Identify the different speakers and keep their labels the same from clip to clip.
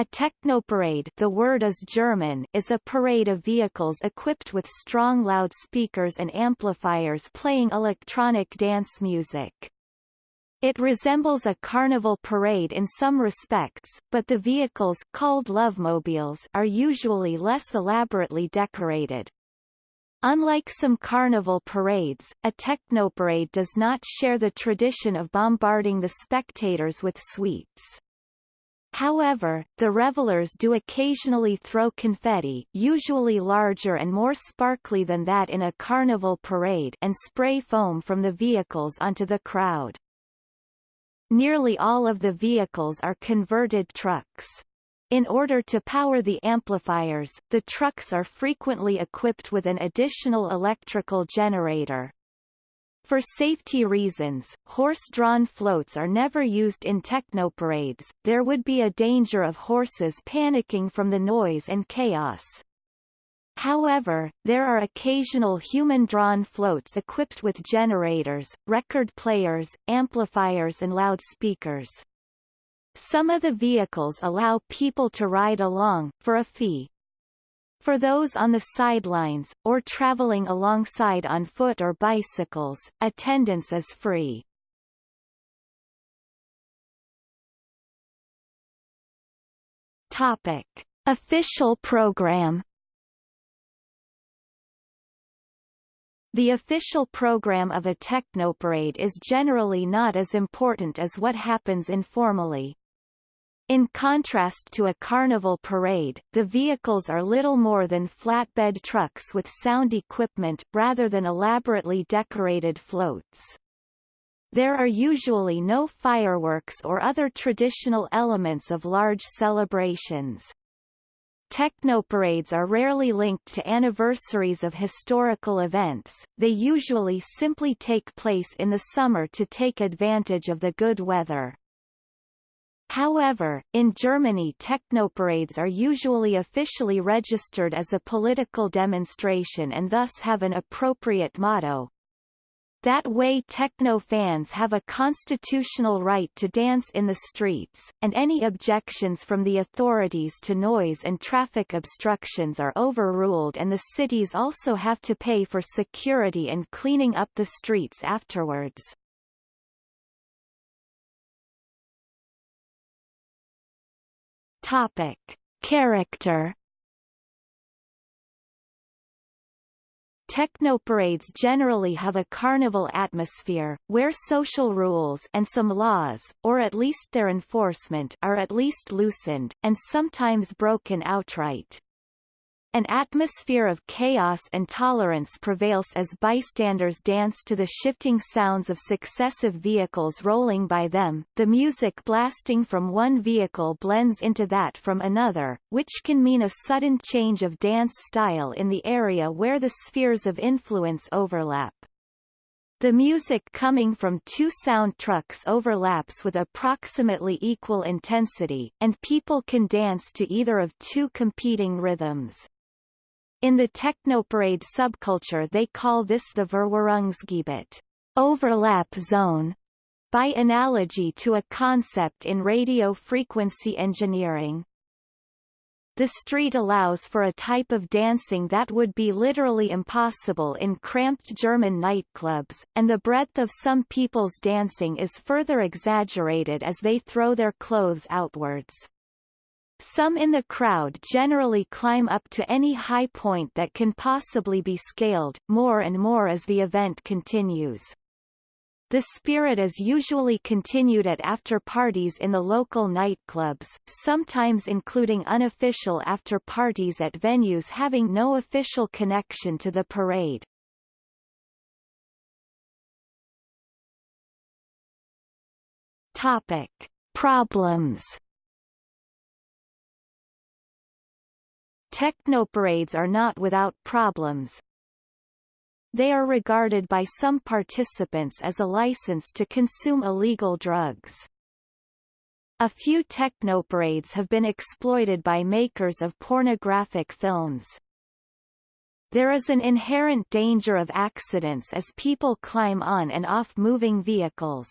Speaker 1: A technoparade the word is German is a parade of vehicles equipped with strong loudspeakers and amplifiers playing electronic dance music. It resembles a carnival parade in some respects, but the vehicles called lovemobiles are usually less elaborately decorated. Unlike some carnival parades, a technoparade does not share the tradition of bombarding the spectators with sweets. However, the revelers do occasionally throw confetti usually larger and more sparkly than that in a carnival parade and spray foam from the vehicles onto the crowd. Nearly all of the vehicles are converted trucks. In order to power the amplifiers, the trucks are frequently equipped with an additional electrical generator. For safety reasons, horse-drawn floats are never used in technoparades, there would be a danger of horses panicking from the noise and chaos. However, there are occasional human-drawn floats equipped with generators, record players, amplifiers and loudspeakers. Some of the vehicles allow people to ride along, for a fee. For those on the sidelines, or traveling alongside on foot or bicycles, attendance is free. Topic. Official program The official program of a technoparade is generally not as important as what happens informally. In contrast to a carnival parade, the vehicles are little more than flatbed trucks with sound equipment, rather than elaborately decorated floats. There are usually no fireworks or other traditional elements of large celebrations. Technoparades are rarely linked to anniversaries of historical events, they usually simply take place in the summer to take advantage of the good weather. However, in Germany technoparades are usually officially registered as a political demonstration and thus have an appropriate motto. That way techno fans have a constitutional right to dance in the streets, and any objections from the authorities to noise and traffic obstructions are overruled and the cities also have to pay for security and cleaning up the streets afterwards. Topic. Character Technoparades generally have a carnival atmosphere, where social rules and some laws, or at least their enforcement are at least loosened, and sometimes broken outright. An atmosphere of chaos and tolerance prevails as bystanders dance to the shifting sounds of successive vehicles rolling by them, the music blasting from one vehicle blends into that from another, which can mean a sudden change of dance style in the area where the spheres of influence overlap. The music coming from two sound trucks overlaps with approximately equal intensity, and people can dance to either of two competing rhythms. In the technoparade subculture they call this the Verwirrungsgebiet overlap zone, by analogy to a concept in radio frequency engineering. The street allows for a type of dancing that would be literally impossible in cramped German nightclubs, and the breadth of some people's dancing is further exaggerated as they throw their clothes outwards. Some in the crowd generally climb up to any high point that can possibly be scaled, more and more as the event continues. The spirit is usually continued at after-parties in the local nightclubs, sometimes including unofficial after-parties at venues having no official connection to the parade. Topic. Problems Technoparades are not without problems. They are regarded by some participants as a license to consume illegal drugs. A few technoparades have been exploited by makers of pornographic films. There is an inherent danger of accidents as people climb on and off moving vehicles.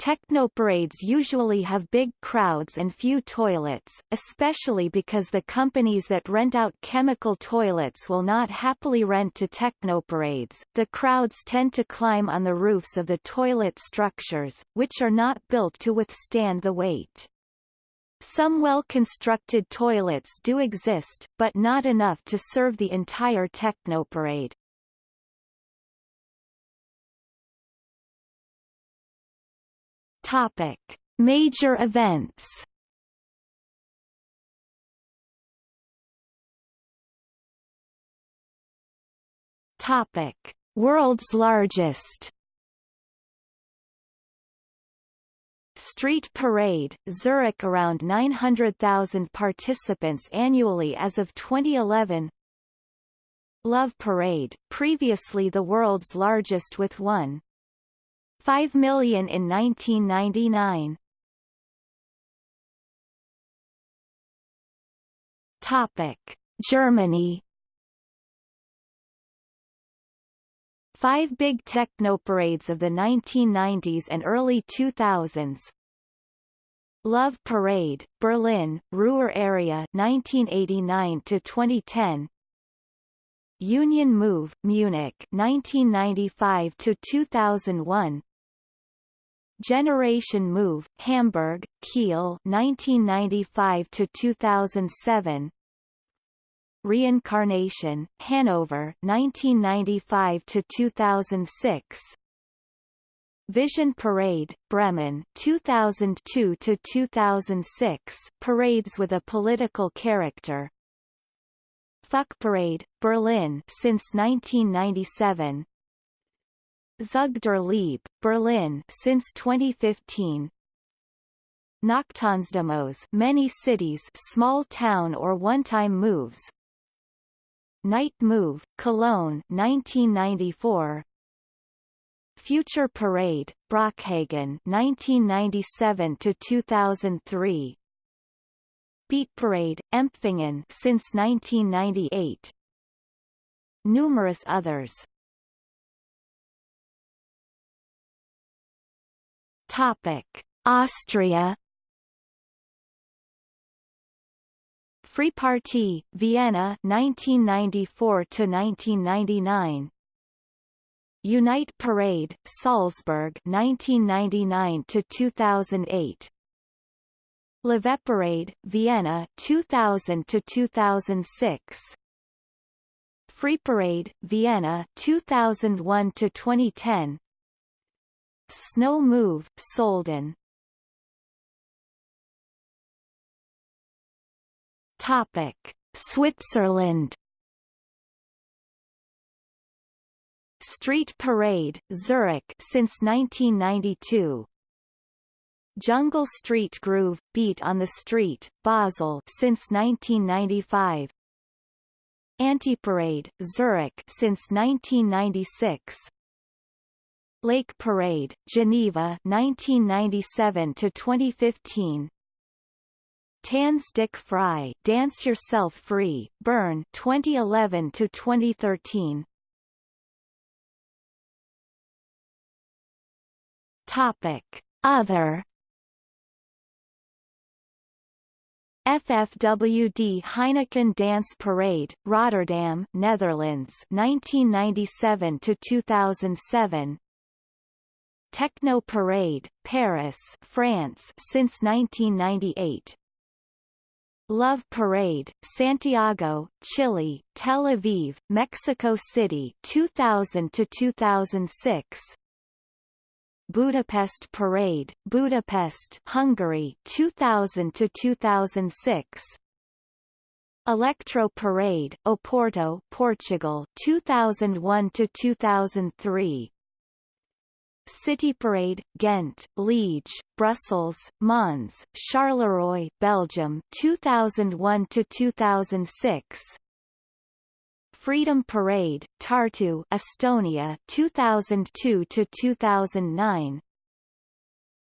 Speaker 1: Technoparades usually have big crowds and few toilets, especially because the companies that rent out chemical toilets will not happily rent to technoparades. The crowds tend to climb on the roofs of the toilet structures, which are not built to withstand the weight. Some well-constructed toilets do exist, but not enough to serve the entire technoparade. Topic: Major events. Topic: World's largest. Street Parade, Zurich around 900,000 participants annually as of 2011 Love Parade, previously the world's largest with 1 5 million in 1999. Topic: Germany. Five big techno parades of the 1990s and early 2000s. Love Parade, Berlin, Ruhr area 1989 to 2010. Union Move, Munich 1995 to 2001. Generation Move, Hamburg, Kiel 1995 to 2007. Reincarnation, Hanover 1995 to 2006. Vision Parade, Bremen 2002 to 2006 parades with a political character. Fuck Parade, Berlin since 1997. Zug der Liebe, Berlin since 2015. Nachttanzdemos many cities small town or one-time moves. Night Move, Cologne 1994. Future Parade, Brockhagen 1997 to 2003. Beat Parade, Empfingen since 1998. Numerous others. Topic: Austria Free Party, Vienna 1994 to 1999 Unite Parade, Salzburg 1999 to 2008 Leve Parade, Vienna 2000 to 2006 Free Parade, Vienna 2001 to 2010 Snow Move, Solden Topic: Switzerland. Street Parade, Zurich since 1992. Jungle Street Groove, Beat on the Street, Basel since 1995. Anti-Parade, Zurich since 1996. Lake Parade, Geneva 1997 to 2015. Tanz dich frei, Dance Yourself Free, Bern 2011 to 2013. Topic: Other FFWD Heineken Dance Parade, Rotterdam, Netherlands 1997 to 2007 Techno Parade, Paris, France since 1998. Love Parade, Santiago, Chile, Tel Aviv, Mexico City 2000 to 2006. Budapest Parade, Budapest, Hungary 2000 to 2006. Electro Parade, Oporto, Portugal 2001 to 2003. City Parade, Ghent, Liege, Brussels, Mons, Charleroi, Belgium 2001 to 2006. Freedom Parade, Tartu, Estonia 2002 to 2009.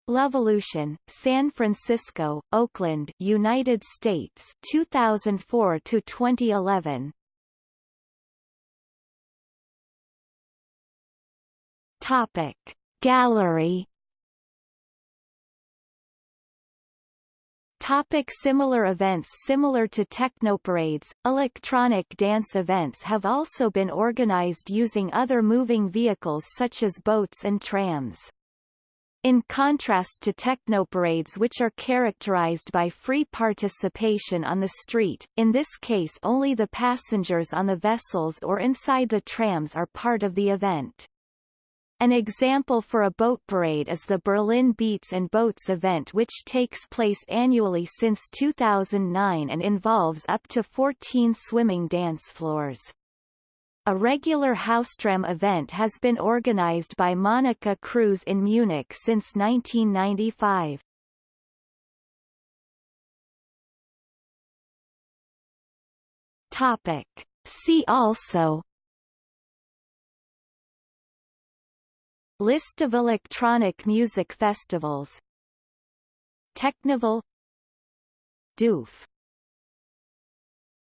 Speaker 1: Lovolution, San Francisco, Oakland, United States 2004 to 2011. Topic Gallery Topic similar events Similar to technoparades, electronic dance events have also been organized using other moving vehicles such as boats and trams. In contrast to technoparades which are characterized by free participation on the street, in this case only the passengers on the vessels or inside the trams are part of the event. An example for a boat parade is the Berlin Beats and Boats event which takes place annually since 2009 and involves up to 14 swimming dance floors. A regular Haustram event has been organized by Monika Kruse in Munich since 1995. Topic. See also List of electronic music festivals. Technival. Doof